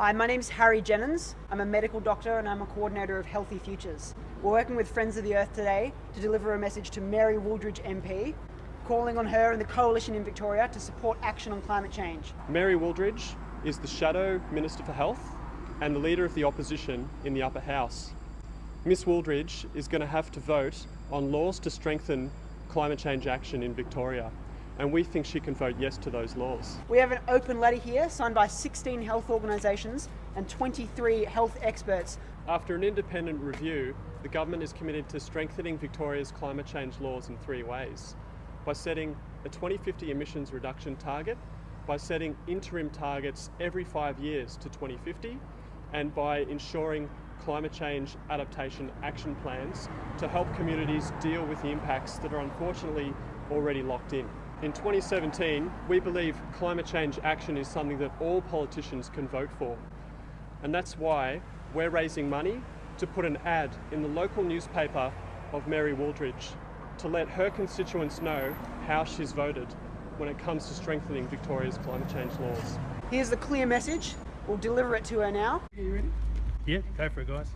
Hi, my name is Harry Jennings. I'm a medical doctor and I'm a coordinator of Healthy Futures. We're working with Friends of the Earth today to deliver a message to Mary Wooldridge MP, calling on her and the coalition in Victoria to support action on climate change. Mary Wooldridge is the Shadow Minister for Health and the Leader of the Opposition in the Upper House. Miss Wooldridge is going to have to vote on laws to strengthen climate change action in Victoria and we think she can vote yes to those laws. We have an open letter here signed by 16 health organisations and 23 health experts. After an independent review, the government is committed to strengthening Victoria's climate change laws in three ways. By setting a 2050 emissions reduction target, by setting interim targets every five years to 2050, and by ensuring climate change adaptation action plans to help communities deal with the impacts that are unfortunately already locked in. In 2017, we believe climate change action is something that all politicians can vote for. And that's why we're raising money to put an ad in the local newspaper of Mary Wooldridge to let her constituents know how she's voted when it comes to strengthening Victoria's climate change laws. Here's the clear message. We'll deliver it to her now. Are you ready? Yeah, go for it guys.